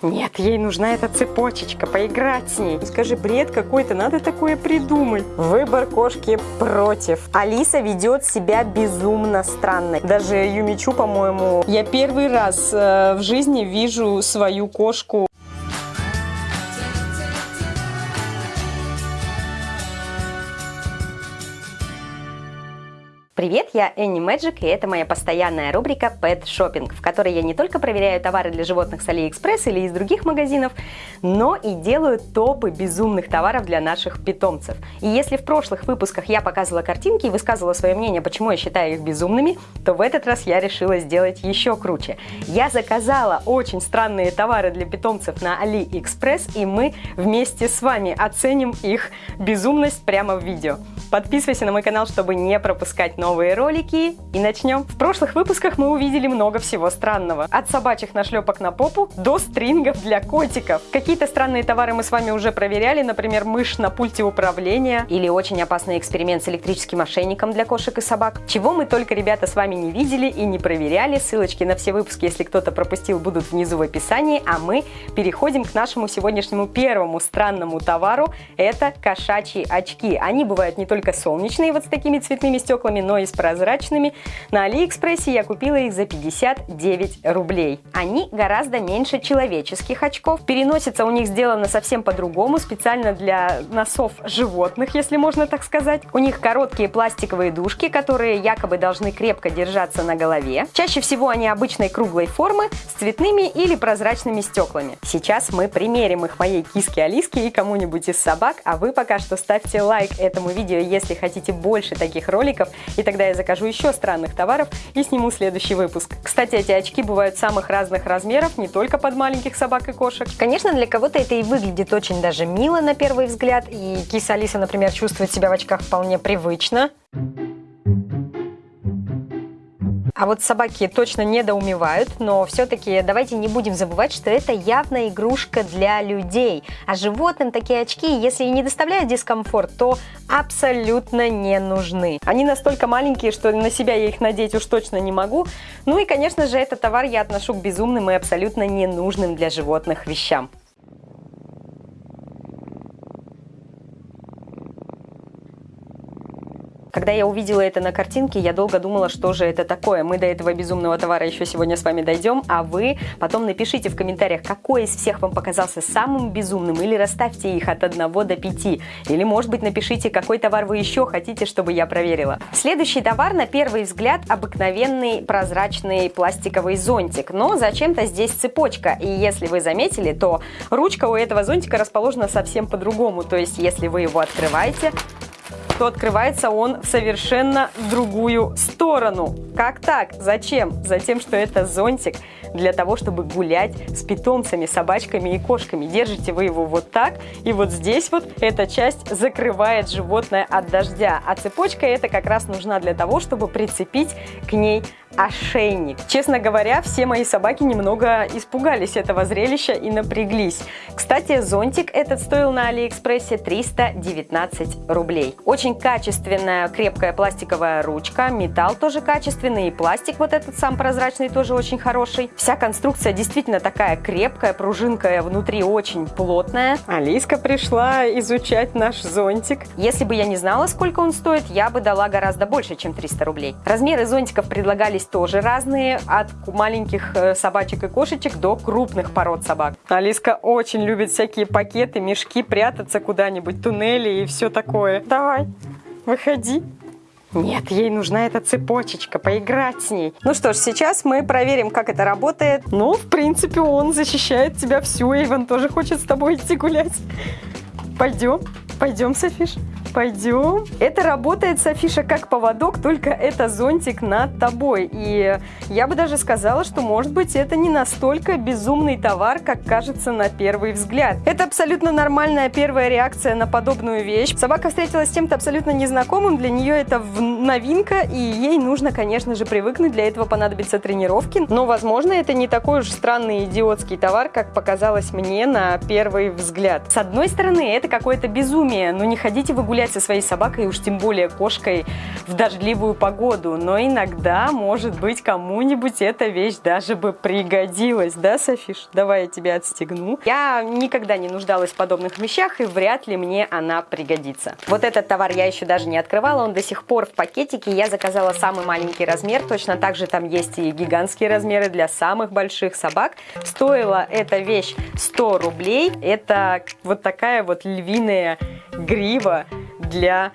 Нет, ей нужна эта цепочечка, поиграть с ней. Скажи, бред какой-то, надо такое придумать. Выбор кошки против. Алиса ведет себя безумно странно. Даже Юмичу, по-моему, я первый раз э, в жизни вижу свою кошку Привет, я Энни Мэджик, и это моя постоянная рубрика Pet Shopping, в которой я не только проверяю товары для животных с Алиэкспресс или из других магазинов, но и делаю топы безумных товаров для наших питомцев. И если в прошлых выпусках я показывала картинки и высказывала свое мнение, почему я считаю их безумными, то в этот раз я решила сделать еще круче. Я заказала очень странные товары для питомцев на Алиэкспресс, и мы вместе с вами оценим их безумность прямо в видео. Подписывайся на мой канал, чтобы не пропускать новые ролики. И начнем. В прошлых выпусках мы увидели много всего странного. От собачьих нашлепок на попу до стрингов для котиков. Какие-то странные товары мы с вами уже проверяли, например, мышь на пульте управления или очень опасный эксперимент с электрическим ошейником для кошек и собак. Чего мы только, ребята, с вами не видели и не проверяли. Ссылочки на все выпуски, если кто-то пропустил, будут внизу в описании. А мы переходим к нашему сегодняшнему первому странному товару. Это кошачьи очки. Они бывают не только солнечные, вот с такими цветными стеклами, но и с прозрачными. На Алиэкспрессе я купила их за 59 рублей. Они гораздо меньше человеческих очков. Переносится у них сделано совсем по-другому, специально для носов животных, если можно так сказать. У них короткие пластиковые дужки, которые якобы должны крепко держаться на голове. Чаще всего они обычной круглой формы с цветными или прозрачными стеклами. Сейчас мы примерим их моей киске Алиске и кому-нибудь из собак, а вы пока что ставьте лайк этому видео, если хотите больше таких роликов, и тогда я закажу еще странных товаров и сниму следующий выпуск. Кстати, эти очки бывают самых разных размеров, не только под маленьких собак и кошек. Конечно, для кого-то это и выглядит очень даже мило на первый взгляд, и киса Алиса, например, чувствует себя в очках вполне привычно. А вот собаки точно недоумевают, но все-таки давайте не будем забывать, что это явно игрушка для людей. А животным такие очки, если и не доставляют дискомфорт, то абсолютно не нужны. Они настолько маленькие, что на себя я их надеть уж точно не могу. Ну и, конечно же, этот товар я отношу к безумным и абсолютно ненужным для животных вещам. Когда я увидела это на картинке, я долго думала, что же это такое. Мы до этого безумного товара еще сегодня с вами дойдем, а вы потом напишите в комментариях, какой из всех вам показался самым безумным, или расставьте их от 1 до 5, или, может быть, напишите, какой товар вы еще хотите, чтобы я проверила. Следующий товар, на первый взгляд, обыкновенный прозрачный пластиковый зонтик, но зачем-то здесь цепочка, и если вы заметили, то ручка у этого зонтика расположена совсем по-другому, то есть если вы его открываете, то открывается он в совершенно другую сторону. Как так? Зачем? Затем, что это зонтик для того, чтобы гулять с питомцами, собачками и кошками. Держите вы его вот так, и вот здесь вот эта часть закрывает животное от дождя. А цепочка это как раз нужна для того, чтобы прицепить к ней ошейник. Честно говоря, все мои собаки немного испугались этого зрелища и напряглись. Кстати, зонтик этот стоил на Алиэкспрессе 319 рублей. Очень качественная крепкая пластиковая ручка, металл тоже качественный и пластик вот этот сам прозрачный тоже очень хороший. Вся конструкция действительно такая крепкая, пружинка внутри очень плотная. Алиска пришла изучать наш зонтик. Если бы я не знала, сколько он стоит, я бы дала гораздо больше, чем 300 рублей. Размеры зонтиков предлагались тоже разные, от маленьких э, собачек и кошечек до крупных пород собак. Алиска очень любит всякие пакеты, мешки, прятаться куда-нибудь, туннели и все такое. Давай, выходи. Нет, ей нужна эта цепочечка, поиграть с ней. Ну что ж, сейчас мы проверим, как это работает. Ну, в принципе, он защищает тебя всю. Эйвен тоже хочет с тобой идти гулять. Пойдем, пойдем, Софиш. Пойдем. Это работает, Софиша, как поводок, только это зонтик над тобой. И я бы даже сказала, что, может быть, это не настолько безумный товар, как кажется на первый взгляд. Это абсолютно нормальная первая реакция на подобную вещь. Собака встретилась с чем-то абсолютно незнакомым, для нее это новинка, и ей нужно, конечно же, привыкнуть, для этого понадобятся тренировки. Но, возможно, это не такой уж странный идиотский товар, как показалось мне на первый взгляд. С одной стороны, это какое-то безумие, но не ходите вы гулять гулять со своей собакой, уж тем более кошкой в дождливую погоду. Но иногда, может быть, кому-нибудь эта вещь даже бы пригодилась. Да, Софиш? Давай я тебя отстегну. Я никогда не нуждалась в подобных вещах, и вряд ли мне она пригодится. Вот этот товар я еще даже не открывала, он до сих пор в пакетике. Я заказала самый маленький размер, точно так же там есть и гигантские размеры для самых больших собак. Стоила эта вещь 100 рублей. Это вот такая вот львиная грива для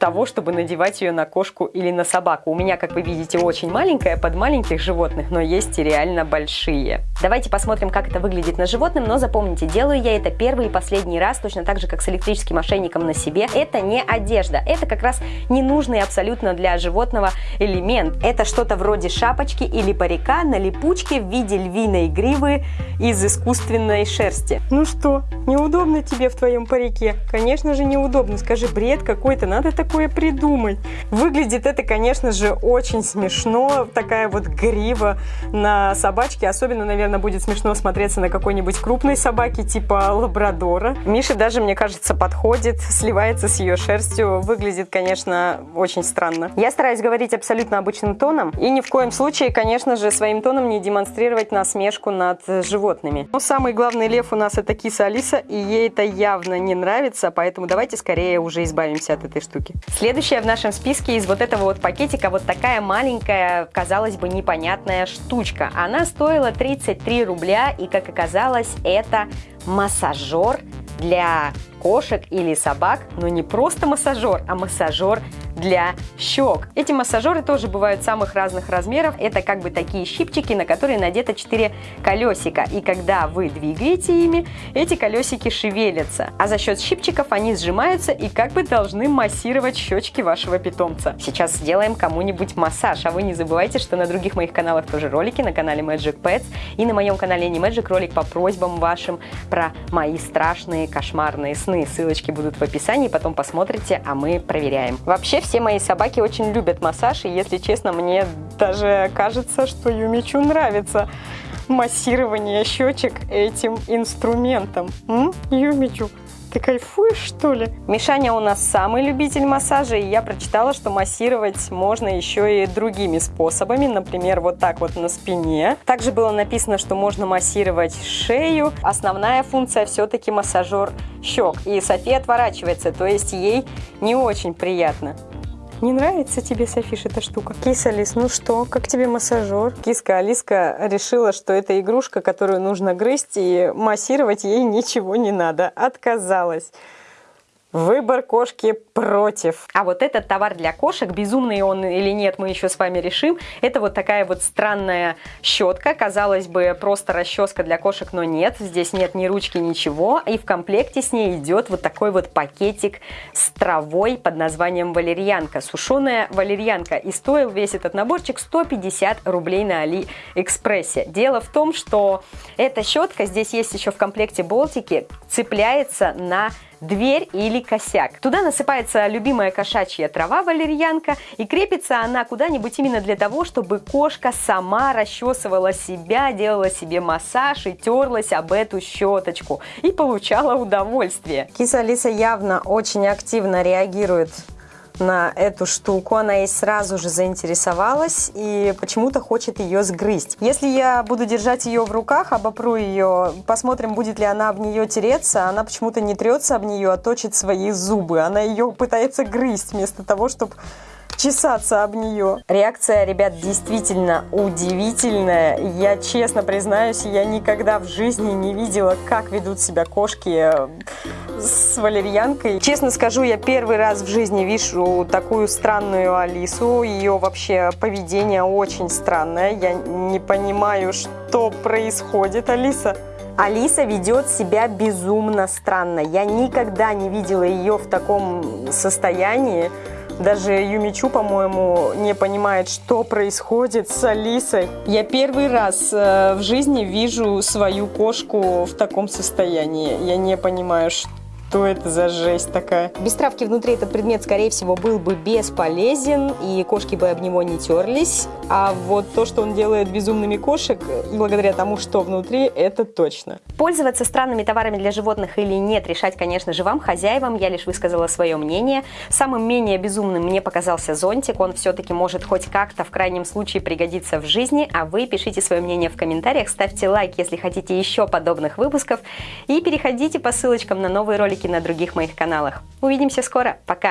того, чтобы надевать ее на кошку или на собаку. У меня, как вы видите, очень маленькая под маленьких животных, но есть и реально большие. Давайте посмотрим, как это выглядит на животном, но запомните, делаю я это первый и последний раз, точно так же, как с электрическим ошейником на себе. Это не одежда, это как раз ненужный абсолютно для животного элемент. Это что-то вроде шапочки или парика на липучке в виде львиной гривы из искусственной шерсти. Ну что, неудобно тебе в твоем парике? Конечно же неудобно, скажи, бред какой-то, надо так такое придумать? Выглядит это, конечно же, очень смешно. Такая вот грива на собачке. Особенно, наверное, будет смешно смотреться на какой-нибудь крупной собаке, типа лабрадора. Миша даже, мне кажется, подходит, сливается с ее шерстью. Выглядит, конечно, очень странно. Я стараюсь говорить абсолютно обычным тоном. И ни в коем случае, конечно же, своим тоном не демонстрировать насмешку над животными. Но самый главный лев у нас это киса Алиса, и ей это явно не нравится, поэтому давайте скорее уже избавимся от этой штуки. Следующая в нашем списке из вот этого вот пакетика вот такая маленькая, казалось бы, непонятная штучка. Она стоила 33 рубля, и, как оказалось, это массажер для кошек или собак, но не просто массажер, а массажер для щек. Эти массажеры тоже бывают самых разных размеров. Это как бы такие щипчики, на которые надето 4 колесика. И когда вы двигаете ими, эти колесики шевелятся. А за счет щипчиков они сжимаются и как бы должны массировать щечки вашего питомца. Сейчас сделаем кому-нибудь массаж. А вы не забывайте, что на других моих каналах тоже ролики, на канале Magic Pets и на моем канале не Magic ролик по просьбам вашим про мои страшные кошмарные сны. Ссылочки будут в описании, потом посмотрите, а мы проверяем. Вообще все мои собаки очень любят массаж, и если честно, мне даже кажется, что Юмичу нравится массирование щечек этим инструментом. М? Юмичу, ты кайфуешь, что ли? Мишаня у нас самый любитель массажа, и я прочитала, что массировать можно еще и другими способами, например, вот так вот на спине. Также было написано, что можно массировать шею. Основная функция все-таки массажер щек. И София отворачивается, то есть ей не очень приятно. Не нравится тебе, Софиш, эта штука? Киса Алис, ну что, как тебе массажер? Киска Алиска решила, что это игрушка, которую нужно грызть, и массировать ей ничего не надо. Отказалась. Выбор кошки против. А вот этот товар для кошек, безумный он или нет, мы еще с вами решим. Это вот такая вот странная щетка. Казалось бы, просто расческа для кошек, но нет. Здесь нет ни ручки, ничего. И в комплекте с ней идет вот такой вот пакетик с травой под названием валерьянка. Сушеная валерьянка. И стоил весь этот наборчик 150 рублей на Алиэкспрессе. Дело в том, что эта щетка, здесь есть еще в комплекте болтики, цепляется на дверь или косяк. Туда насыпается любимая кошачья трава валерьянка и крепится она куда-нибудь именно для того, чтобы кошка сама расчесывала себя, делала себе массаж и терлась об эту щеточку и получала удовольствие. Киса Алиса явно очень активно реагирует на эту штуку. Она ей сразу же заинтересовалась и почему-то хочет ее сгрызть. Если я буду держать ее в руках, обопру ее, посмотрим, будет ли она об нее тереться. Она почему-то не трется об нее, а точит свои зубы. Она ее пытается грызть вместо того, чтобы чесаться об нее. Реакция, ребят, действительно удивительная. Я честно признаюсь, я никогда в жизни не видела, как ведут себя кошки э, с валерьянкой. Честно скажу, я первый раз в жизни вижу такую странную Алису. Ее вообще поведение очень странное. Я не понимаю, что происходит, Алиса. Алиса ведет себя безумно странно. Я никогда не видела ее в таком состоянии. Даже Юмичу, по-моему, не понимает, что происходит с Алисой. Я первый раз э, в жизни вижу свою кошку в таком состоянии. Я не понимаю, что это за жесть такая? Без травки внутри этот предмет, скорее всего, был бы бесполезен, и кошки бы об него не терлись. А вот то, что он делает безумными кошек, благодаря тому, что внутри, это точно. Пользоваться странными товарами для животных или нет, решать, конечно же, вам, хозяевам. Я лишь высказала свое мнение. Самым менее безумным мне показался зонтик. Он все-таки может хоть как-то в крайнем случае пригодиться в жизни. А вы пишите свое мнение в комментариях, ставьте лайк, если хотите еще подобных выпусков. И переходите по ссылочкам на новые ролики на других моих каналах. Увидимся скоро. Пока!